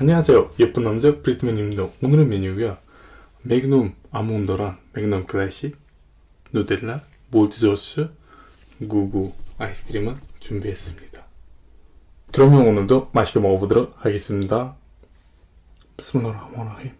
안녕하세요. 예쁜 남자 브리트맨입니다. 오늘의 메뉴가 맥놈 아몬더랑 맥놈 클래식 누델라 몰드저스 구구 아이스크림을 준비했습니다. 그러면 오늘도 맛있게 먹어보도록 하겠습니다. 비스밀라흐마니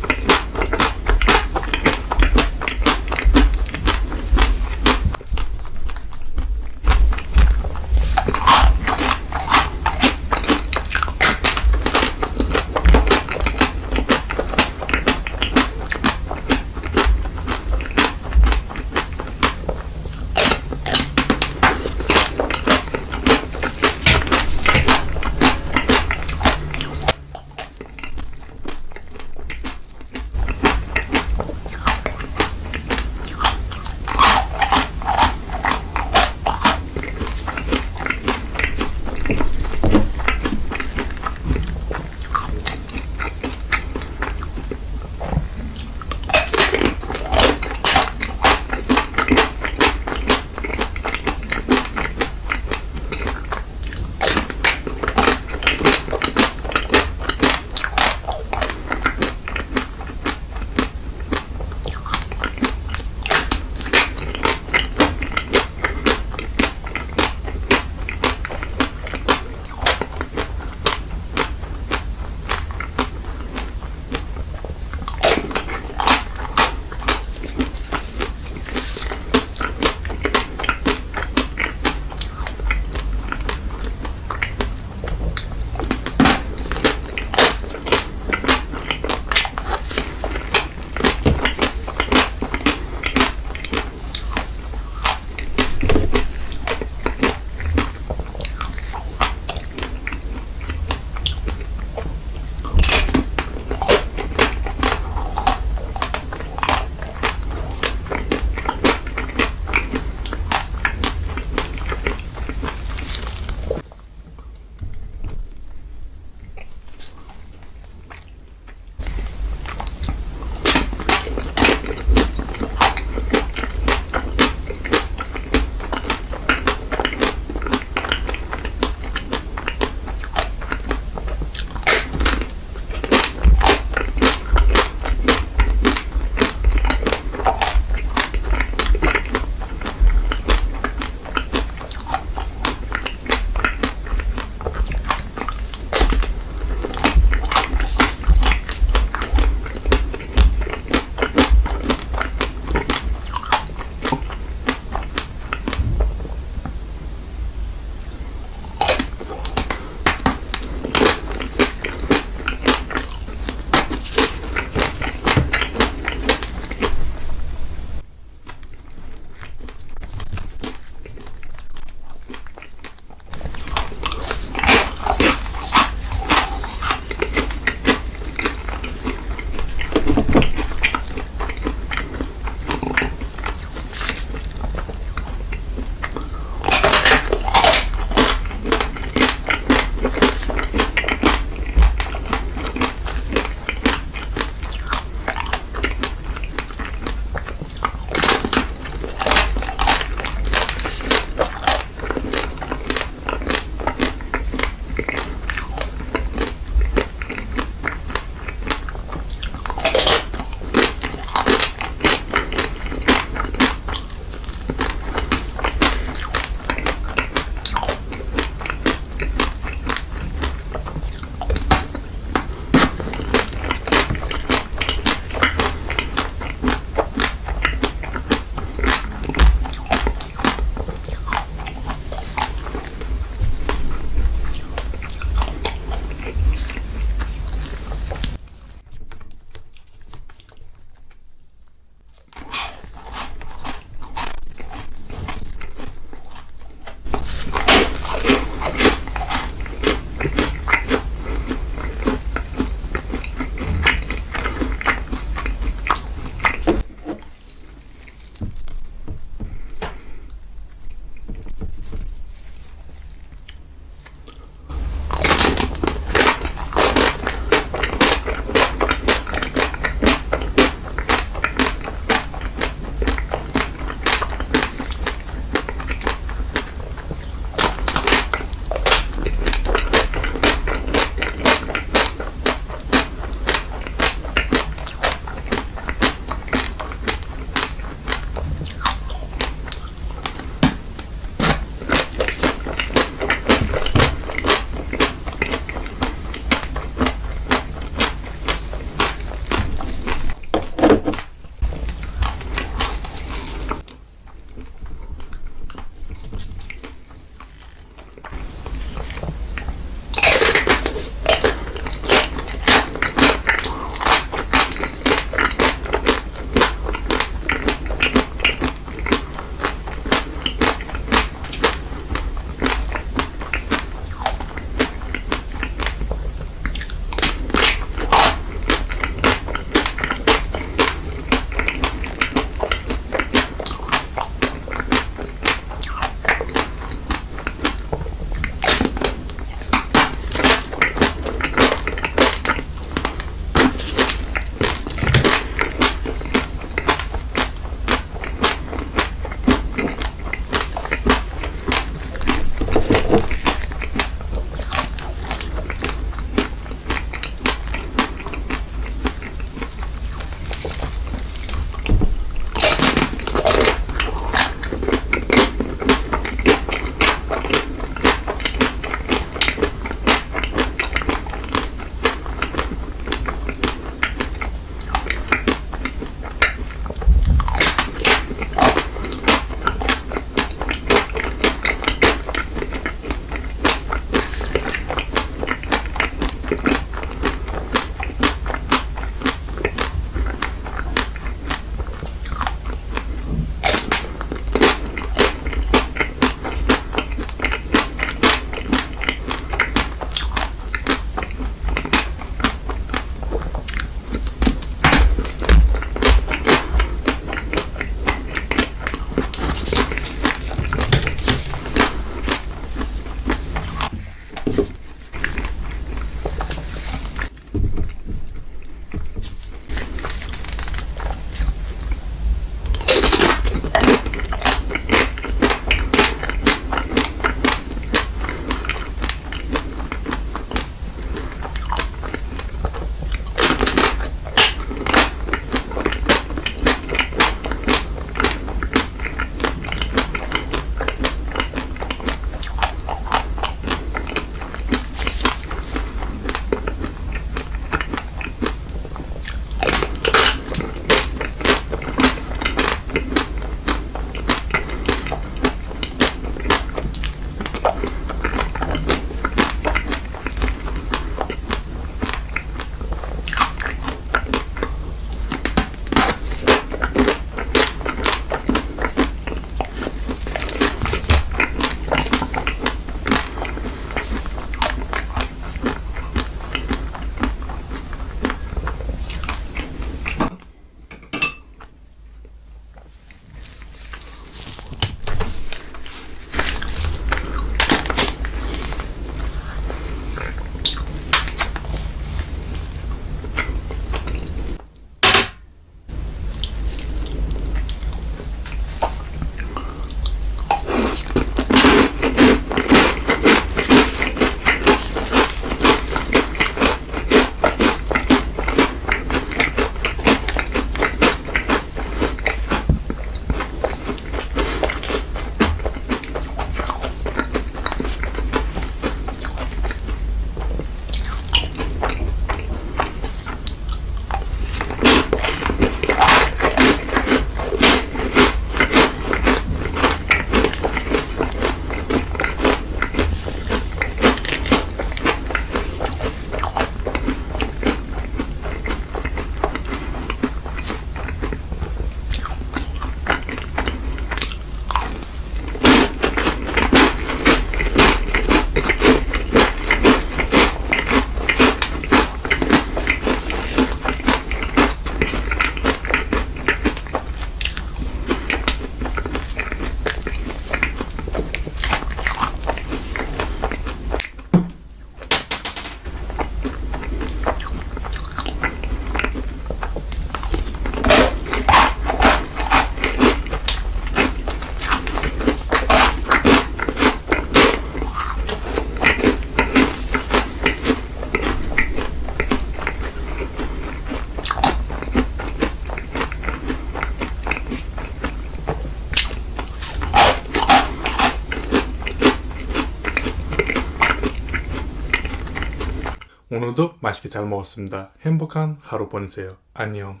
오늘도 맛있게 잘 먹었습니다. 행복한 하루 보내세요. 안녕.